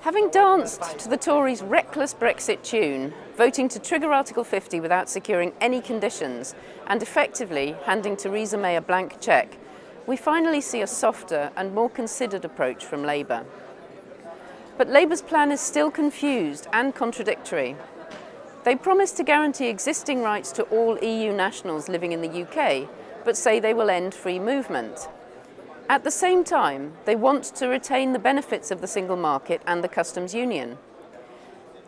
Having danced to the Tories' reckless Brexit tune, voting to trigger Article 50 without securing any conditions, and effectively handing Theresa May a blank cheque, we finally see a softer and more considered approach from Labour. But Labour's plan is still confused and contradictory. They promise to guarantee existing rights to all EU nationals living in the UK, but say they will end free movement. At the same time, they want to retain the benefits of the single market and the customs union.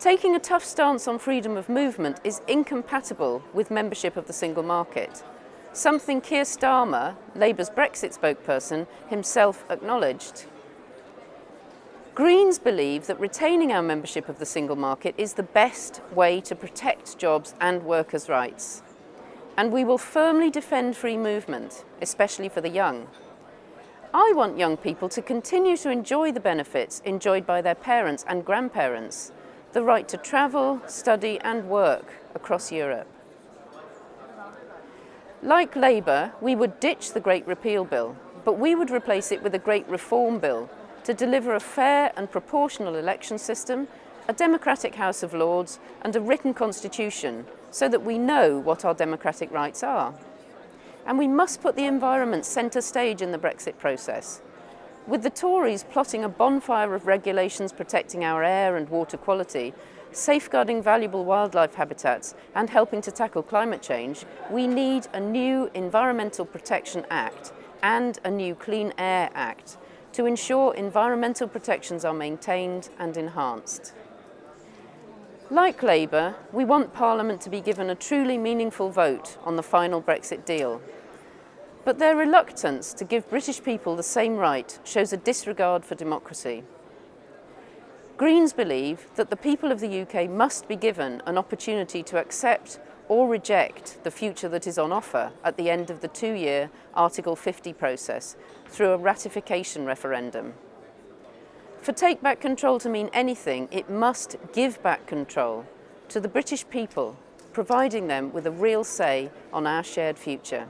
Taking a tough stance on freedom of movement is incompatible with membership of the single market, something Keir Starmer, Labour's Brexit spokesperson, himself acknowledged. Greens believe that retaining our membership of the single market is the best way to protect jobs and workers' rights. And we will firmly defend free movement, especially for the young. I want young people to continue to enjoy the benefits enjoyed by their parents and grandparents, the right to travel, study and work across Europe. Like Labour, we would ditch the Great Repeal Bill, but we would replace it with a Great Reform Bill to deliver a fair and proportional election system, a democratic House of Lords and a written constitution so that we know what our democratic rights are. And we must put the environment centre stage in the Brexit process. With the Tories plotting a bonfire of regulations protecting our air and water quality, safeguarding valuable wildlife habitats and helping to tackle climate change, we need a new Environmental Protection Act and a new Clean Air Act to ensure environmental protections are maintained and enhanced. Like Labour, we want Parliament to be given a truly meaningful vote on the final Brexit deal. But their reluctance to give British people the same right shows a disregard for democracy. Greens believe that the people of the UK must be given an opportunity to accept or reject the future that is on offer at the end of the two-year Article 50 process through a ratification referendum. For take back control to mean anything, it must give back control to the British people, providing them with a real say on our shared future.